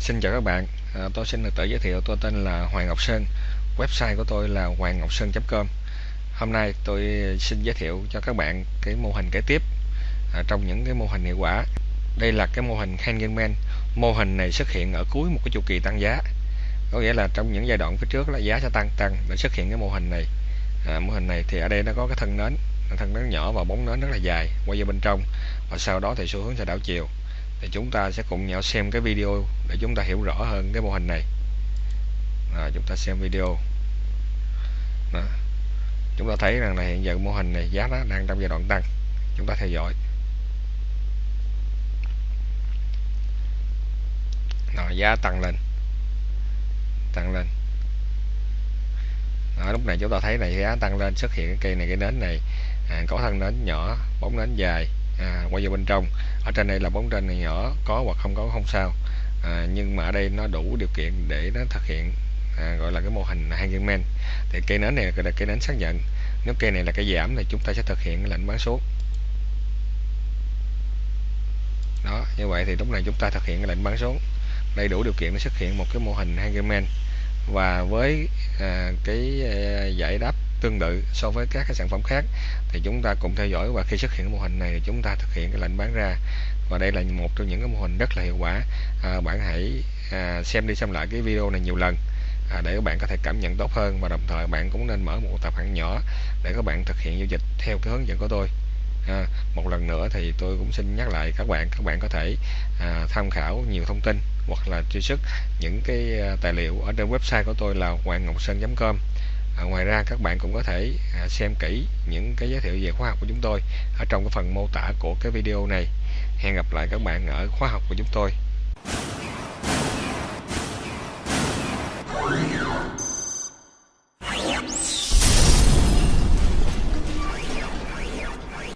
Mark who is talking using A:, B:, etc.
A: xin chào các bạn. À, tôi xin được tự giới thiệu tôi tên là Hoàng Ngọc Sơn. Website của tôi là hoàng ngọc sơn.com hôm nay tôi xin giới thiệu cho các bạn cái mô hình kế tiếp à, trong những cái mô hình hiệu quả. Đây là cái mô hình hanging man mô hình này xuất hiện ở cuối một cái chu kỳ tăng giá. Có nghĩa là trong những giai đoạn phía trước là giá sẽ tăng tăng để xuất hiện cái mô hình này. À, mô hình này thì ở đây nó có cái thân nến. Thân nến nhỏ và bóng nến rất là dài quay vào bên trong và sau đó thì xu hướng sẽ đảo chiều thì chúng ta sẽ cùng nhau xem cái video để chúng ta hiểu rõ hơn cái mô hình này. À, chúng ta xem video. Đó. chúng ta thấy rằng là hiện giờ mô hình này giá nó đang trong giai đoạn tăng. Chúng ta theo dõi. Đó, giá tăng lên. Tăng lên. Đó, lúc này chúng ta thấy này giá tăng lên xuất hiện cái cây này cái nến này. À, có thân nến nhỏ bóng nến dài à, quay vào bên trong. Ở trên đây là bóng trên này nhỏ có hoặc không có không sao. À, nhưng mà ở đây nó đủ điều kiện để nó thực hiện à, gọi là cái mô hình hanging man. Thì cây nến này là cây nến xác nhận. Nếu cây này là cây giảm thì chúng ta sẽ thực hiện cái lệnh bán xuống. Đó như vậy thì lúc này chúng ta thực hiện cái lệnh bán xuống. Đây đủ điều kiện để xuất hiện một cái mô hình hanging man. Và với à, cái à, giải đáp tương tự so với các cái sản phẩm khác thì chúng ta cùng theo dõi và khi xuất hiện mô hình này chúng ta thực hiện cái lệnh bán ra. Và đây là một trong những cái mô hình rất là hiệu quả. À, bạn hãy à, xem đi xem lại cái video này nhiều lần à, để các bạn có thể cảm nhận tốt hơn. Và đồng thời bạn cũng nên mở một tài khoản nhỏ để các bạn thực hiện giao dịch theo cái hướng dẫn của tôi. À, một lần nữa thì tôi cũng xin nhắc lại các bạn các bạn có thể à, tham khảo nhiều thông tin hoặc là truy xuất những cái à, tài liệu ở trên website của tôi là hoàng ngọc sơn.com à, ngoài ra các bạn cũng có thể à, xem kỹ những cái giới thiệu về khóa học của chúng tôi ở trong cái phần mô tả của cái video này. Hẹn gặp lại các bạn ở khóa học của chúng tôi.